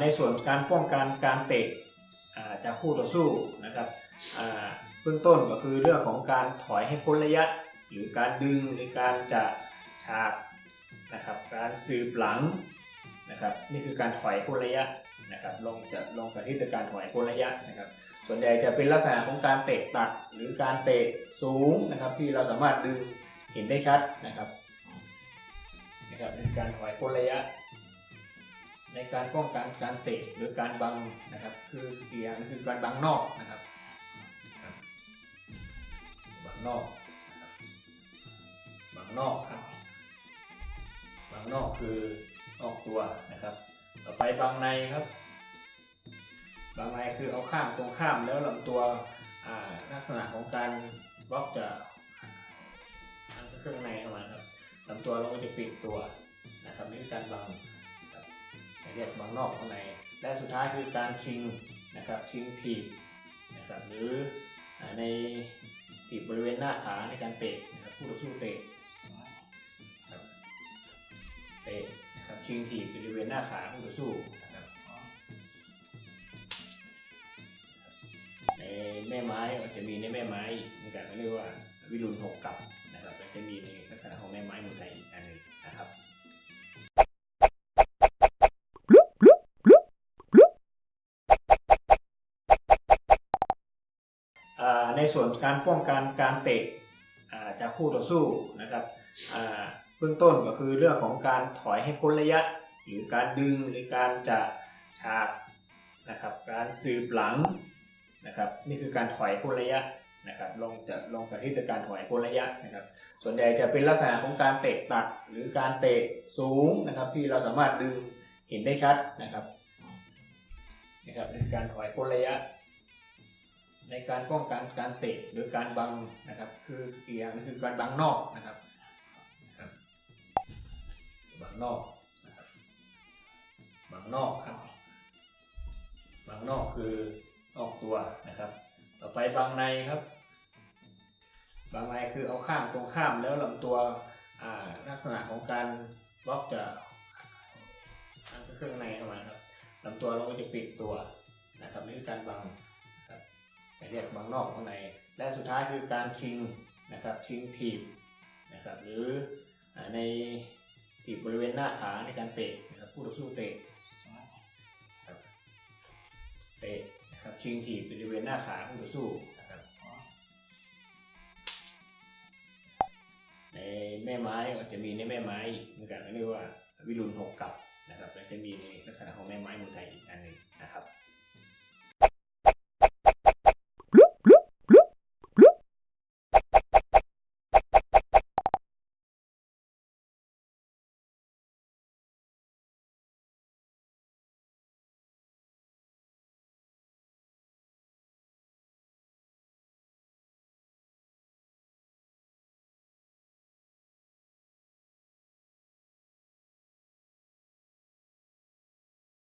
ในส่วนการป้องกันการเตะจากคู่ต่อสู้นะครับเบื้องต้นก็คือเรื่องของการถอยให้พ้นระยะ หรือการดึงหรือการจะฉากนะครับการสืบหลังนะครับนี่คือการถอยพ้นระยะนะครับลงจะลงสาธิตการถอยพ้นระยะนะครับส่วนใหญ่จะเป็นลักษณะของการเตะตัดหรือการเตะสูงนะครับที่เราสามารถดึงเห็นได้ชัดนะครับนะครับนี่คือการถอยพ้นระยะ ในการป้องกันการเตะหรือการบังนะครับ คืออีกอย่างคือการบังนอกนะครับบังนอกบังนอกครับบังนอกคือนอกตัวนะครับ ต่อไปบังในครับบังในคือเอาข้ามตรงข้ามแล้วลำตัวอ่าลักษณะของการบล็อกจะทางเครื่องในเข้ามาครับลำตัวเราก็จะปิดตัวนะครับนี่คือการบัง เรียกบางนอกข้างใน และสุดท้ายคือการชิงนะครับชิงถีบนะครับหรือในถีบบริเวณหน้าขาในการเตะนะครับผู้ต่อสู้เตะเตะนะครับชิงถีบบริเวณหน้าขาผู้ต่อสู้นะครับในแม่ไม้จะมีในแม่ไม้เหมือนกันเรียกว่าวิรุณหกกับนะครับจะมีในลักษณะของแม่ไม้เมือไทยอีกอันหนึ่งนะครับ ในส่วนการป้องกันการเตะจากคู่ต่อสู้นะครับเบื้องต้นก็คือเรื่องของการถอยให้พ้นระยะ หรือการดึงหรือการจะฉากนะครับ การสืบหลังนะครับ นี่คือการถอยพ้นระยะนะครับลองจะลองสาธิตการถอยพ้นระยะนะครับ ส่วนใหญ่จะเป็นลักษณะของการเตะตัดหรือการเตะสูงนะครับ ที่เราสามารถดึงเห็นได้ชัดนะครับนะครับนี่คือการถอยพ้นระยะ ในการป้องกันการเตะหรือการบังนะครับ คืออีกอย่างคือการบังนอกนะครับบังนอกนะครับบังนอกครับบังนอกคือนอกตัวนะครับ ต่อไปบังในครับบังในคือเอาข้ามตรงข้ามแล้วลำตัวลักษณะของการบล็อกจะทางเครื่องในเข้ามาครับลำตัวเราก็จะปิดตัวนะครับนี่คือการบัง เรียกบางนอกข้างใน และสุดท้ายคือการชิงนะครับชิงถีบนะครับหรือในถีบบริเวณหน้าขาในการเตะนะครับผู้ต่อสู้เตะครับเตะนะครับชิงถีบบริเวณหน้าขาผู้ต่อสู้นะครับในแม่ไม้ก็จะมีในแม่ไม้เหมือนกันเรียกว่าวิรุณหกกับนะครับและจะมีในลักษณะของแม่ไม้มืองไทยอีกอันหนึ่งนะครับ